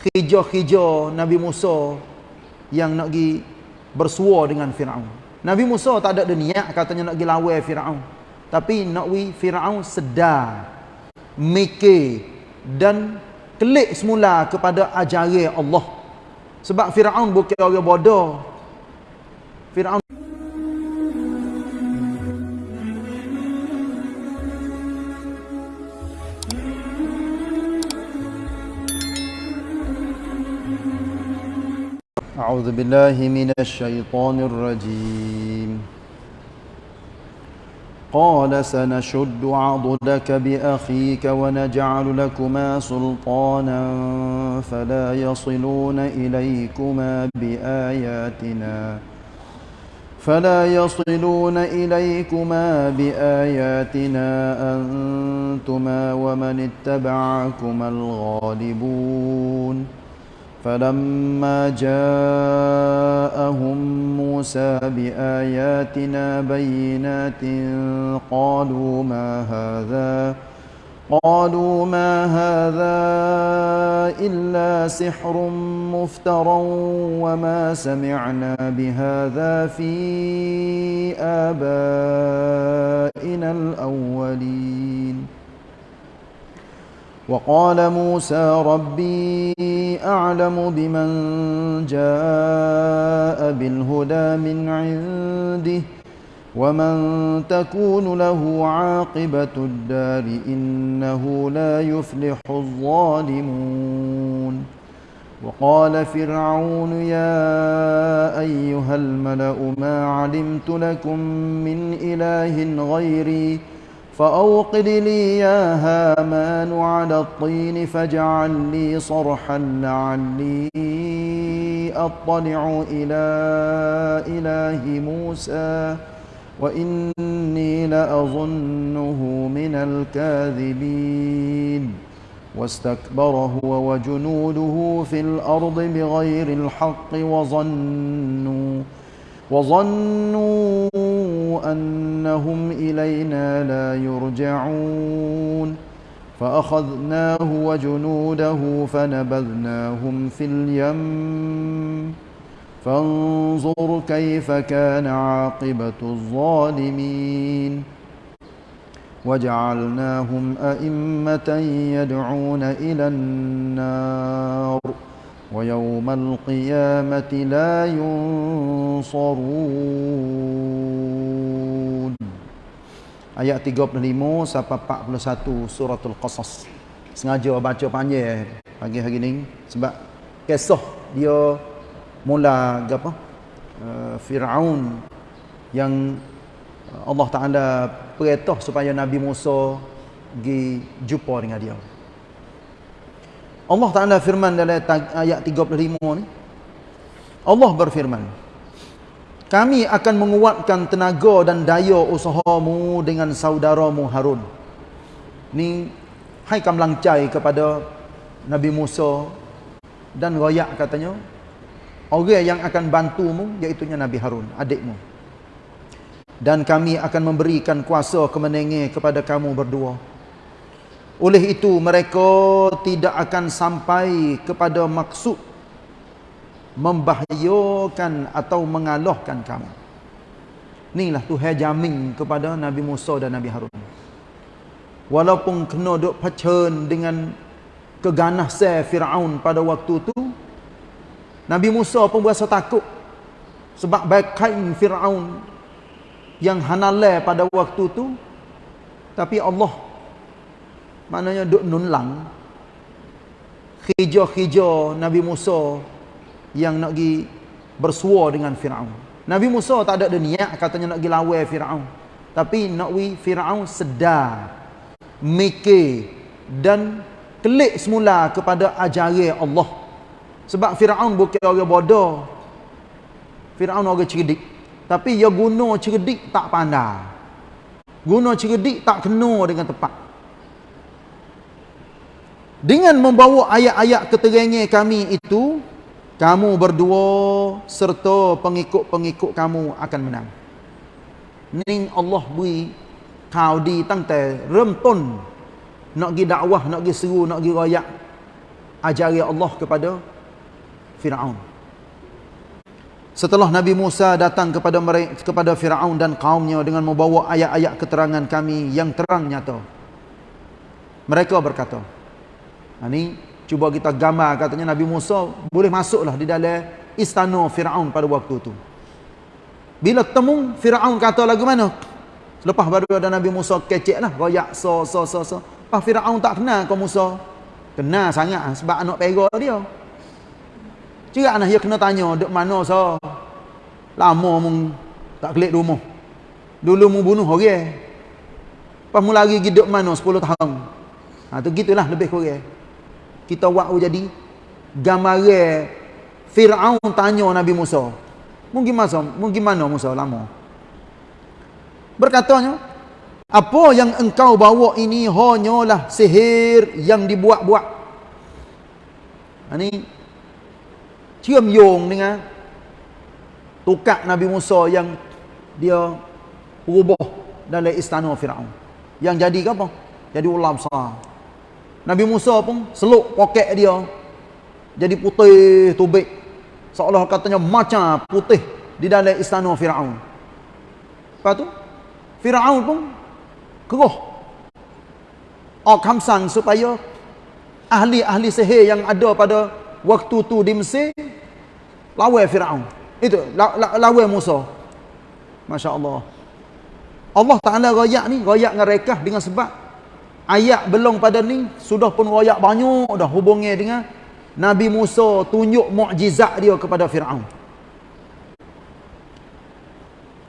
khija-khija Nabi Musa yang nak pergi bersua dengan Firaun. Nabi Musa tak ada niat katanya nak pergi lawan Firaun. Tapi nak wi Firaun sedar mikir dan klik semula kepada ajaran Allah. Sebab Firaun bukan orang bodoh. Firaun أعوذ بالله من الشيطان الرجيم. قال سنشد عضدك بأخيك ونجعل لكما سلطانا فلا يصلون إليكما بآياتنا فلا يصلون إليكما بآياتنا أنتما ومن اتبعكما الغالبون. فلما جاءهم موسى بآياتنا بينات قالوا ما هذا؟ قالوا ما هذا إلا سحر مفترى وما سمعنا بهذا في آبائنا الأولين. وقال موسى ربي أعلم بمن جاء بالهدى من عنده ومن تكون له عاقبة الدار إنه لا يفلح الظالمون. وقال فرعون يا أيها الملأ ما علمت لكم من إله غيري فأوقد لي يا هامان على الطين فاجعل لي صرحا لعلي أطلع إلى إله موسى وإني لأظنه من الكاذبين. واستكبر هو وجنوده في الأرض بغير الحق وظنوا وظنوا أنهم إلينا لا يرجعون. فأخذناه وجنوده فنبذناهم في اليم. فانظر كيف كان عاقبة الظالمين. وجعلناهم أئمة يدعون إلى النار. ويوم القيامة لا ينصرون Ayat 35 sampai 41 suratul Qasas. Sengaja baca panjang pagi hari ni sebab kisah dia mula apa? Uh, Firaun yang Allah Taala perintah supaya Nabi Musa pergi jumpa dengan dia. Allah Ta'ala firman dalam ayat 35 ni. Allah berfirman. Kami akan menguatkan tenaga dan daya usahamu dengan saudaramu Harun. Ni hai kam langcai kepada Nabi Musa dan royak katanya. Orang yang akan bantumu iaitu Nabi Harun, adikmu. Dan kami akan memberikan kuasa kemenangan kepada kamu berdua. Oleh itu mereka tidak akan sampai kepada maksud membahayakan atau mengalahkan kamu. Inilah Tuhan jamin kepada Nabi Musa dan Nabi Harun. Walaupun kena duk pacen dengan keganasan Firaun pada waktu itu, Nabi Musa pun berasa takut sebab baikain Firaun yang hanalai pada waktu itu tapi Allah maknanya duk nunlang khija-khija Nabi Musa yang nak pergi bersua dengan Firaun. Nabi Musa tak ada niat katanya nak pergi lawan Firaun. Tapi nak wi Firaun sedar mikir dan klik semula kepada ajaran Allah. Sebab Firaun bukan orang bodoh. Firaun orang cerdik. Tapi dia guna cerdik tak pandai. Guna cerdik tak kena dengan tepat. Dengan membawa ayat-ayat keterangan kami itu, kamu berdua serta pengikut-pengikut kamu akan menang. Ning Allah beri kau di tang te rum ton nak gi dakwah nak gi seru nak gi royak ajari Allah kepada Firaun. Setelah Nabi Musa datang kepada mereka kepada Firaun dan kaumnya dengan membawa ayat-ayat keterangan kami yang terang nyata. Mereka berkata, ini cuba kita gambar katanya Nabi Musa boleh masuklah di dalam istana Firaun pada waktu itu. Bila temu Firaun kata lagu mana? Selepas baru ada Nabi Musa kecek lah, royak so so so so. Pas Firaun tak kenal kau Musa. Kenal sangat sebab anak pera dia. Cerak nah dia kena tanya dek mana so. Lama mung tak kelik rumah. Dulu mu bunuh orang. Okay? Pas mu lagi dek mana 10 tahun. Ha tu gitulah lebih kurang. Kita buat jadi gambaran Firaun tanya Nabi Musa. Mungkin masa, mungkin mana Musa lama. Berkatanya, apa yang engkau bawa ini hanyalah sihir yang dibuat-buat. Ini cium yung dengan tukak Nabi Musa yang dia rubah dalam istana Firaun. Yang jadi apa? Jadi ular besar. Nabi Musa pun seluk poket dia jadi putih tubik seolah katanya macam putih di dalam istana Firaun. Lepas tu Firaun pun keruh. Kamsang supaya ahli-ahli sihir yang ada pada waktu tu di Mesir lawan Firaun. Itu lawan Musa. Masya-Allah. Allah Taala royak ni, royak dengan rekah dengan sebab ayat belum pada ni sudah pun royak banyak dah hubungnya dengan Nabi Musa tunjuk mukjizat dia kepada Firaun.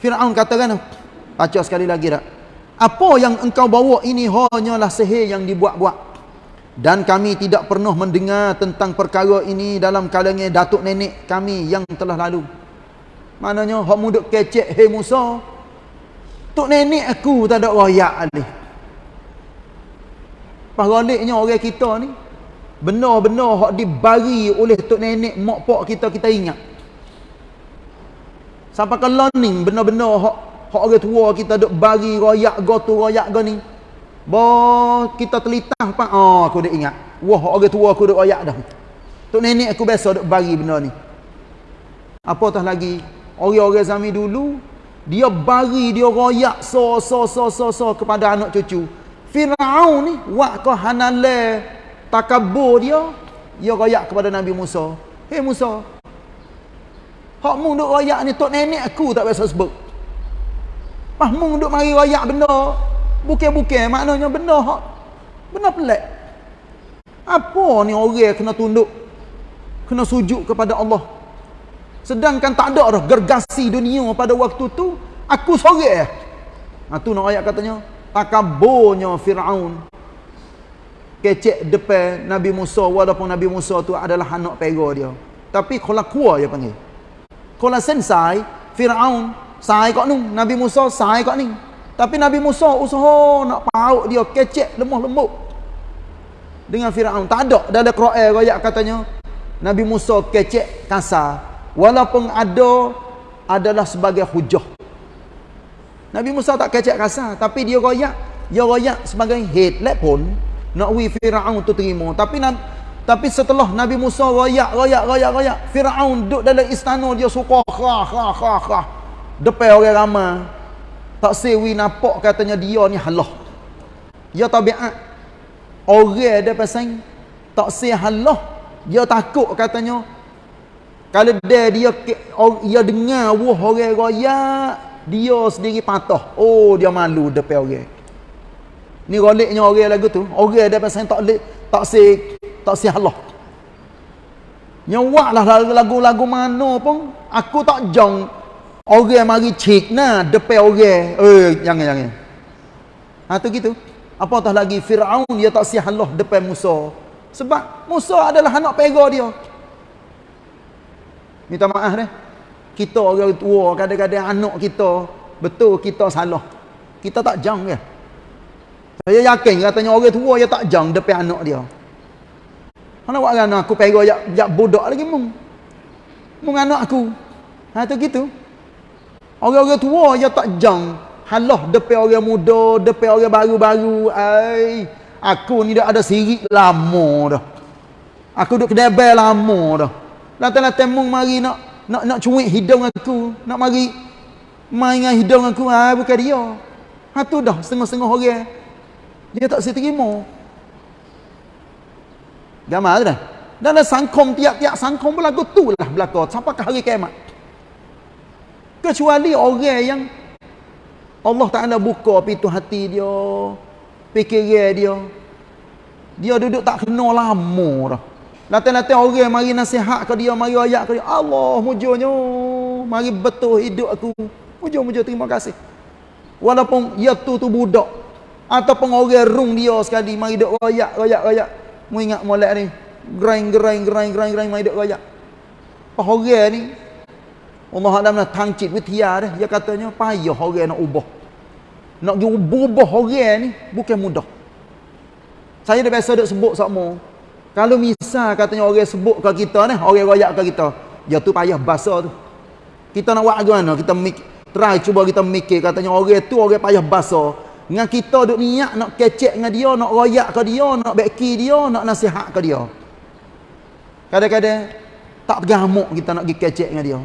Firaun katakan, baca sekali lagi tak? Apa yang engkau bawa ini hanyalah sihir yang dibuat-buat. Dan kami tidak pernah mendengar tentang perkara ini dalam kalangan datuk nenek kami yang telah lalu. Maknanya, hak muduk kecek, hei Musa, Tok nenek aku tak ada royak alih. Pahaliknya orang kita ni, benar-benar hak dibagi oleh tok nenek mak pak kita kita ingat. Sampai ke learning benar-benar hak hak orang tua kita duk bagi royak go tu royak go ni bo kita telitah apa oh aku dah ingat. Wah orang tua aku duk royak dah. Tok nenek aku biasa duk bagi benda ni. Apa tah lagi? Orang-orang zaman dulu dia bagi dia royak so so so so so kepada anak cucu Firaun ni wak ko hanale takabur dia dia royak kepada Nabi Musa. Hei Musa. Hak mung duk royak ni tok nenek aku tak biasa sebut. Mah mung duk mari royak benda. Bukan-bukan maknanya benda hak benda pelik. Apa ni orang kena tunduk kena sujud kepada Allah? Sedangkan tak ada dah gergasi dunia pada waktu tu aku sorang ha tu nak ayat katanya takaburnya Firaun. Kecek depan Nabi Musa walaupun Nabi Musa tu adalah anak pera dia. Tapi kalau kuah dia panggil. Kalau sensai Fir'aun sai kat ni Nabi Musa sai kat ni tapi Nabi Musa usaha nak paut dia kecek lemah lembut. Dengan Fir'aun tak ada dalam Quran royak katanya Nabi Musa kecek kasar. Walaupun ada adalah sebagai hujah Nabi Musa tak kecek kasar tapi dia royak dia royak sebagai head pun nak wi Firaun tu terima. Tapi tapi setelah Nabi Musa royak royak royak royak Firaun duduk dalam istana dia suka kha kha kha kha depan orang ramai tak sewi nampak katanya dia ni halah. Dia tabiat orang dia pasang tak se halah. Dia takut katanya kalau dia dia dia dengar wah orang royak dia sendiri patah oh dia malu depan orang Ni roliknya orang lagu tu. Orang dia pasal tak lek tak si tak si Allah. Nyawaklah lagu-lagu mana pun aku tak jong orang mari cik nah depan orang. Eh jangan jangan. Ha tu gitu. Apatah lagi Firaun dia tak si Allah depan Musa. Sebab Musa adalah anak pera dia. Minta maaf deh. Kita orang tua kadang-kadang anak kita betul kita salah. Kita tak jang ke? Ya? Saya yakin katanya orang tua dia tak jang depan anak dia. Mana buat kan aku pergi jak jak budak lagi mung. Mung anak aku. Ha tu gitu. Orang-orang tua dia tak jang halah depan orang muda, depan orang baru-baru. Ai, aku ni dah ada sirik lama dah. Aku duduk kedai lama dah. Lantai-lantai mung mari nak nak nak cuik hidung aku, nak mari main dengan hidung aku, ah bukan dia. Ha tu dah setengah-setengah orang. Dia tak seterima. Gamal dah. Dalam sangkom tiap-tiap sangkom berlaku tu lah berlaku sampai ke hari kiamat. Kecuali orang yang Allah Ta'ala buka pintu hati dia, fikiran dia. Dia duduk tak kena lama dah. Latih-latih orang mari nasihat ke dia, mari ayat ke dia. Allah mujurnya. Mari betul hidup aku. Mujur-mujur terima kasih. Walaupun ia tu tu budak. Ataupun orang rung dia sekali. Mari duduk rayak, rayak, rayak. Mu ingat molek ni. Gerain, gerain, gerain, gerain, gerain. Mari duduk rayak. Apa orang ni. Allah Alam nak tangcit witia dia. Dia katanya payah orang nak ubah. Nak ubah orang ni bukan mudah. Saya dah biasa duk sebut sama. Kalau misal katanya orang sebut ke kita ni, orang royak ke kita, dia tu payah bahasa tu. Kita nak buat bagaimana? Kita try cuba kita mikir katanya orang tu orang payah bahasa. Dengan kita duk niat nak kecek dengan dia, nak royak ke dia, nak beki dia, nak nasihat ke dia. Kadang-kadang tak tergamuk kita nak pergi kecek dengan dia.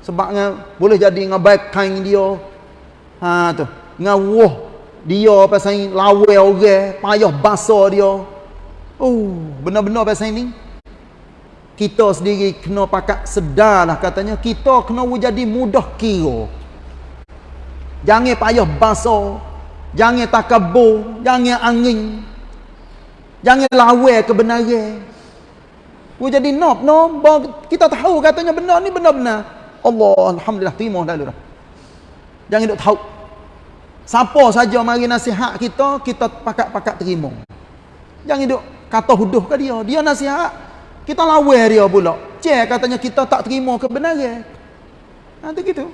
Sebabnya boleh jadi dengan baik kain dia. Ha tu. Dengan wah dia pasal lawa orang, payah bahasa dia. Oh, benar-benar pasal ini. Kita sendiri kena pakat sedarlah katanya. Kita kena jadi mudah kira. Jangan payah basuh. Jangan takabur. Jangan angin. Jangan lawa kebenaran. Kita jadi nop, no. Kita tahu katanya benar ni benar-benar. Allah, Alhamdulillah, terima dah Jangan duk tahu. Siapa saja mari nasihat kita, kita pakat-pakat terima. Jangan duk kata huduh ke dia? Dia nasihat. Kita lawan dia pula. Cek katanya kita tak terima kebenaran. Nanti ha, gitu.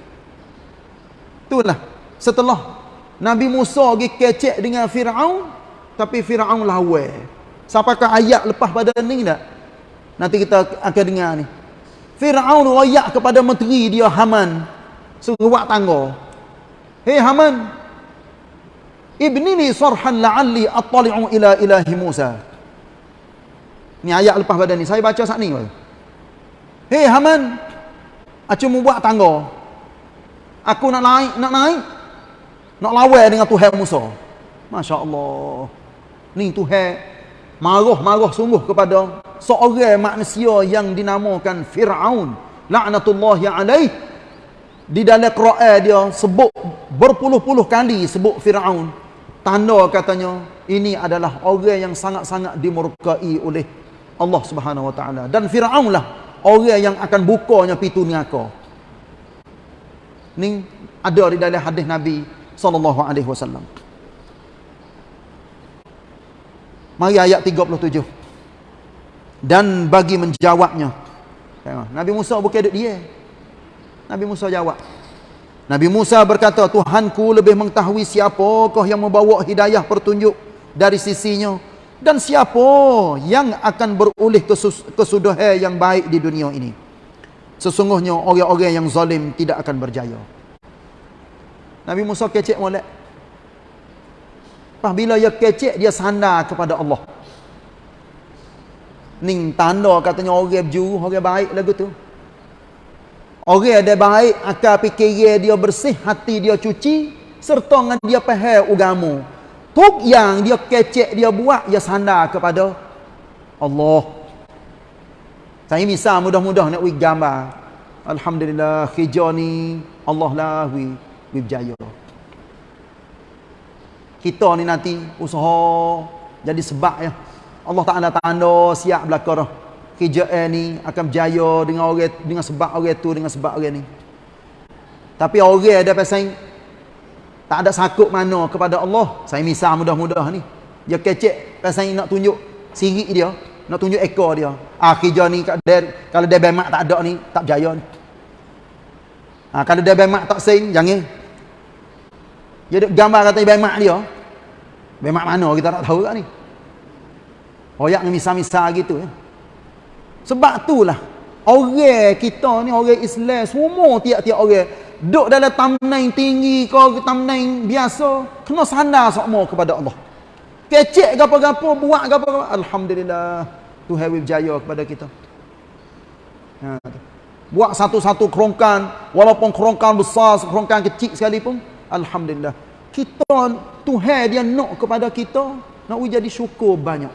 Itulah. Setelah Nabi Musa pergi kecek dengan Fir'aun tapi Fir'aun lawan. Sampai ke ayat lepas pada ni tak? Nanti kita akan dengar ni. Fir'aun royak kepada menteri dia Haman. Suruh buat tangga. Hei Haman. Ibni li sarhan la'alli attali'u ila ilahi Musa Ni ayat lepas pada ni. Saya baca saat ni. Hei Haman. Aku mau buat tangga. Aku nak naik. Nak naik. Nak lawai dengan Tuhan Musa. Masya Allah. Ni Tuhan. Marah-marah sungguh kepada seorang manusia yang dinamakan Fir'aun. La'natullahi alaih. Di dalam Quran dia sebut berpuluh-puluh kali sebut Fir'aun. Tanda katanya ini adalah orang yang sangat-sangat dimurkai oleh Allah Subhanahu Wa Taala dan Firaun lah orang yang akan bukanya pintu neraka. Ni ada di dalam hadis Nabi sallallahu alaihi wasallam. Mari ayat 37. Dan bagi menjawabnya. Nabi Musa bukan duduk dia. Nabi Musa jawab. Nabi Musa berkata, Tuhanku lebih mengetahui siapakah yang membawa hidayah pertunjuk dari sisinya dan siapa yang akan berulih kesudahan yang baik di dunia ini sesungguhnya orang-orang yang zalim tidak akan berjaya Nabi Musa kecek molek bila dia kecek dia sandar kepada Allah Ning tanda katanya orang berjuru, orang baik lagu tu. Orang ada baik, akal fikir dia bersih, hati dia cuci, serta dengan dia faham agama. Tuk yang dia kecek dia buat dia sandar kepada Allah. Saya misal mudah-mudah nak wik gambar. Alhamdulillah kerja ni Allah lah wi wi berjaya. Kita ni nanti usaha jadi sebab ya. Allah tak ada tanda siap belaka dah. Kerja ni akan berjaya dengan orang dengan sebab orang tu dengan sebab orang ni. Tapi orang ada pasal tak ada sakut mana kepada Allah. Saya misal mudah-mudah ni. Dia kecek pasal nak tunjuk sirik dia, nak tunjuk ekor dia. Ah kerja ni kalau dia bemak tak ada ni, tak berjaya ni. Ha, kalau dia bemak tak sing, jangan. Dia gambar kata bemak dia. Bemak mana kita tak tahu kat ni. Royak ni misal-misal gitu ya. Sebab itulah orang kita ni orang Islam semua tiap-tiap orang duduk dalam tamnain tinggi ke tamnain biasa kena sandar semua kepada Allah kecek gapo-gapo buat gapo alhamdulillah Tuhan berjaya kepada kita. Ha, Buat satu-satu kerongkan, walaupun kerongkan besar, kerongkan kecil sekalipun, Alhamdulillah. Kita, Tuhan dia nak kepada kita, nak jadi syukur banyak.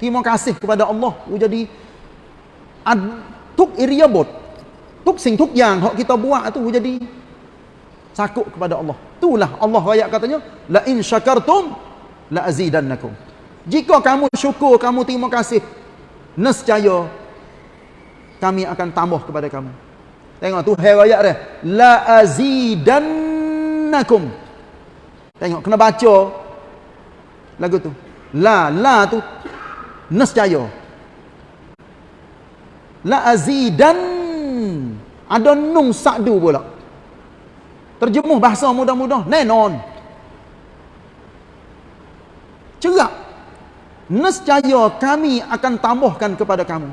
Terima kasih kepada Allah. Jadi, ad, tuk iriyabot, tuk sing tuk yang hak kita buat tu jadi sakut kepada Allah. Itulah Allah ayat katanya, la in syakartum la azidannakum. Jika kamu syukur, kamu terima kasih, nescaya kami akan tambah kepada kamu. Tengok tu ayat dia. La azidannakum. Tengok kena baca lagu tu. La la tu nescaya. La azidan ada nun sa'du pula. Terjemuh bahasa mudah-mudah. Nenon. Cerak. Nescaya kami akan tambahkan kepada kamu.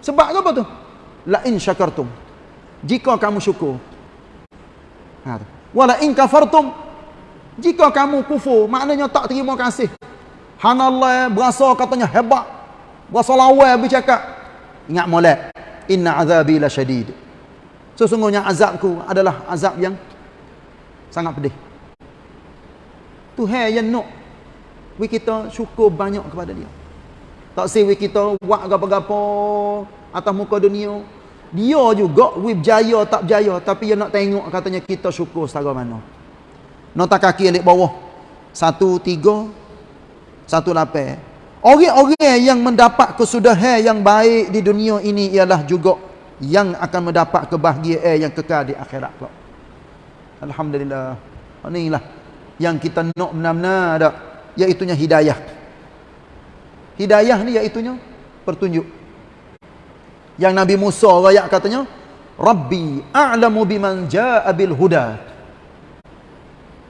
Sebab apa tu? la in syakartum jika kamu syukur ha wala in kafartum jika kamu kufur maknanya tak terima kasih hanallah berasa katanya hebat berasa lawa bercakap ingat molek inna azabi la syadid sesungguhnya azabku adalah azab yang sangat pedih. Tuhan yang nak we kita syukur banyak kepada dia. Tak sewi kita buat apa-apa atas muka dunia. Dia juga we berjaya tak berjaya tapi dia nak tengok katanya kita syukur setara mana. Nota kaki alik bawah. Satu tiga satu lapan. Orang-orang yang mendapat kesudahan yang baik di dunia ini ialah juga yang akan mendapat kebahagiaan yang kekal di akhirat pula Alhamdulillah. Inilah yang kita nak benar-benar ada iaitunya hidayah. Hidayah ni iaitunya pertunjuk. Yang Nabi Musa rakyat katanya Rabbi a'lamu biman ja'a bil huda.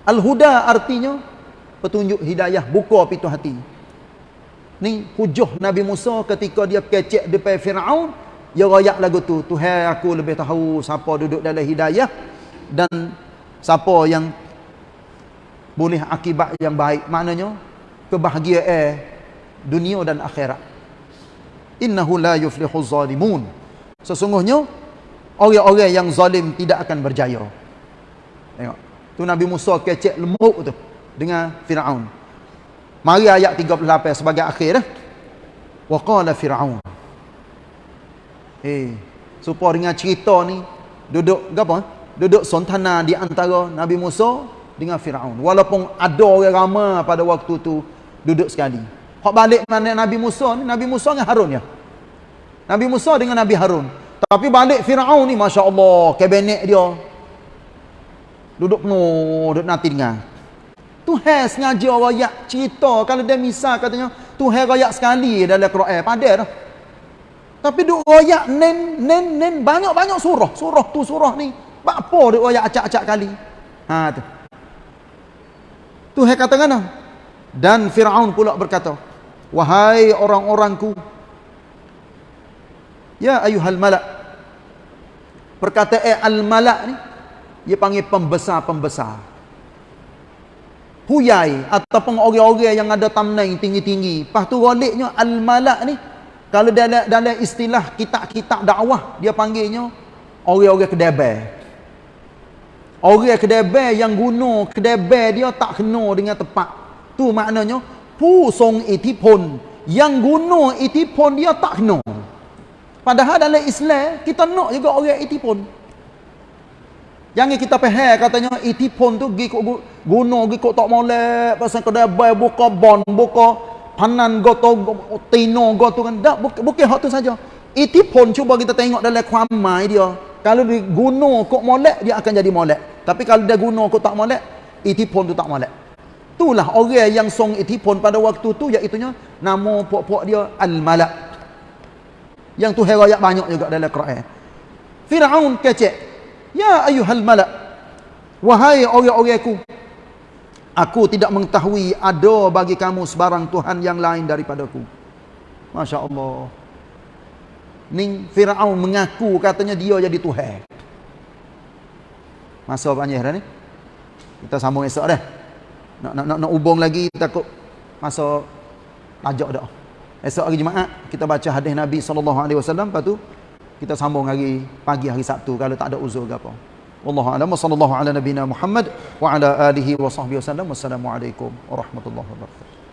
Al huda artinya petunjuk hidayah buka pintu hati. Ni hujah Nabi Musa ketika dia kecek depan Firaun dia rakyat lagu tu Tuhan aku lebih tahu siapa duduk dalam hidayah dan siapa yang boleh akibat yang baik. Maknanya kebahagiaan dunia dan akhirat. Innahu la yuflihu zalimun. Sesungguhnya orang-orang yang zalim tidak akan berjaya. Tengok. Tu Nabi Musa kecek lemuk tu dengan Firaun. Mari ayat 38 sebagai akhir dah wa qala fir'aun eh supaya dengan cerita ni duduk apa duduk sontana di antara Nabi Musa dengan Firaun walaupun ada orang ramai pada waktu tu duduk sekali Hak balik mana Nabi Musa ni, Nabi Musa dengan Harun ya. Nabi Musa dengan Nabi Harun. Tapi balik Firaun ni masya-Allah, kabinet dia duduk penuh, duduk nanti dengar. Tuhan sengaja rakyat cerita kalau dia misal katanya Tuhan rakyat sekali dalam Quran padah dah. Tapi duk rakyat nen nen nen banyak-banyak surah. Surah tu surah ni. Apa duk rakyat acak-acak kali. Ha tu. Tuhan kata kan Dan Firaun pula berkata, Wahai orang-orangku Ya ayuhal malak Perkataan al-malak ni Dia panggil pembesar-pembesar Huyai Ataupun orang-orang yang ada tamnai tinggi-tinggi Lepas tu roliknya al-malak ni kalau dalam dalam istilah kitab-kitab dakwah dia panggilnya orang-orang kedebel. Orang kedebel yang guna kedebel dia tak kena dengan tepat. Tu maknanya pusong itipun yang guna itipun dia tak kena. Padahal dalam Islam kita nak juga orang itipun. Yang kita faham katanya itipun tu gi guna gi tak molek pasal kedebel buka bon buka panan goto tino goto kan dak bukan hak tu saja itipun cuba kita tengok dalam kuamai dia kalau diguna kok molek dia akan jadi molek tapi kalau dia guna kok tak molek itipun tu tak molek Itulah orang yang song itipun pada waktu tu iaitunya nama puak-puak dia Al-Malak. Yang tu herayak banyak juga dalam Quran. Firaun kecek. Ya ayuhal malak. Wahai orang-orangku. Aku tidak mengetahui ada bagi kamu sebarang Tuhan yang lain daripadaku. Masya Allah. Ning Firaun mengaku katanya dia jadi Tuhan. Masa banyak dah ni. Kita sambung esok dah nak nak nak, nak hubung lagi takut masa tajak dah. Esok hari Jumaat kita baca hadis Nabi wasallam lepas tu kita sambung hari pagi hari Sabtu kalau tak ada uzur ke apa. والله أعلم. وصلى الله على نبينا محمد وعلى آله وصحبه وسلم. والسلام عليكم ورحمة الله وبركاته.